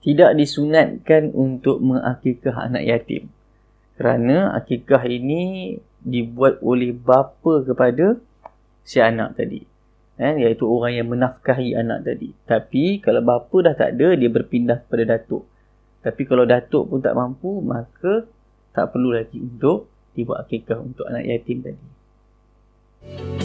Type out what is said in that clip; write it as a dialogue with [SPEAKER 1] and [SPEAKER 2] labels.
[SPEAKER 1] tidak disunatkan untuk mengakikah anak yatim. Kerana akikah ini dibuat oleh bapa kepada si anak tadi. Eh, iaitu orang yang menafkahi anak tadi. Tapi kalau bapa dah tak ada dia berpindah kepada datuk. Tapi kalau datuk pun tak mampu maka tak perlu lagi untuk dibuat akikah untuk anak yatim tadi. Thank you.